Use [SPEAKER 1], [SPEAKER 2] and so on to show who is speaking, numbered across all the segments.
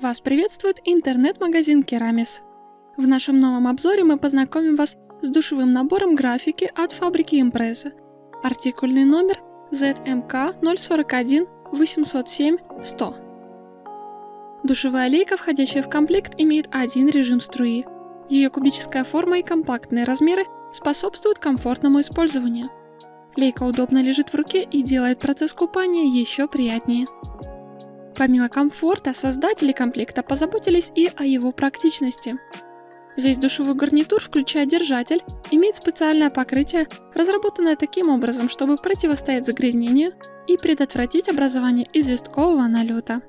[SPEAKER 1] Вас приветствует интернет-магазин Керамис. В нашем новом обзоре мы познакомим вас с душевым набором графики от фабрики Impreza. Артикульный номер ZMK 041 807 100. Душевая лейка, входящая в комплект, имеет один режим струи. Ее кубическая форма и компактные размеры способствуют комфортному использованию. Лейка удобно лежит в руке и делает процесс купания еще приятнее. Помимо комфорта, создатели комплекта позаботились и о его практичности. Весь душевой гарнитур, включая держатель, имеет специальное покрытие, разработанное таким образом, чтобы противостоять загрязнению и предотвратить образование известкового налета.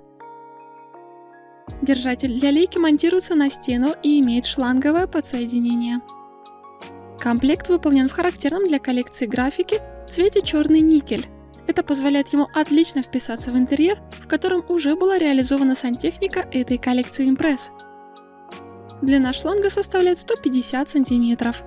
[SPEAKER 1] Держатель для лейки монтируется на стену и имеет шланговое подсоединение. Комплект выполнен в характерном для коллекции графики цвете черный никель. Это позволяет ему отлично вписаться в интерьер, в котором уже была реализована сантехника этой коллекции импресс. Длина шланга составляет 150 сантиметров.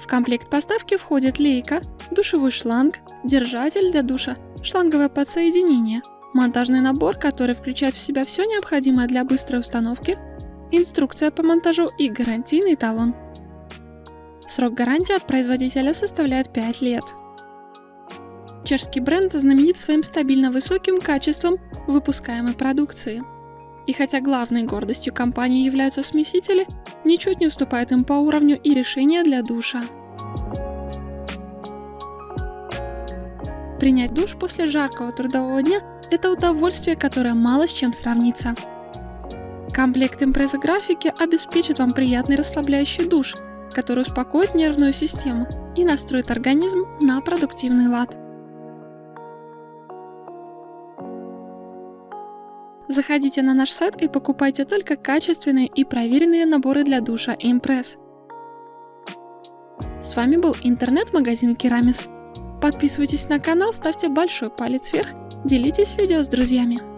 [SPEAKER 1] В комплект поставки входит лейка, душевой шланг, держатель для душа, шланговое подсоединение, монтажный набор, который включает в себя все необходимое для быстрой установки, инструкция по монтажу и гарантийный талон. Срок гарантии от производителя составляет 5 лет. Чешский бренд знаменит своим стабильно высоким качеством выпускаемой продукции. И хотя главной гордостью компании являются смесители, ничуть не уступает им по уровню и решения для душа. Принять душ после жаркого трудового дня – это удовольствие, которое мало с чем сравнится. Комплект импреза графики обеспечит вам приятный расслабляющий душ, который успокоит нервную систему и настроит организм на продуктивный лад. Заходите на наш сайт и покупайте только качественные и проверенные наборы для душа Impress. С вами был интернет-магазин Керамис. Подписывайтесь на канал, ставьте большой палец вверх, делитесь видео с друзьями.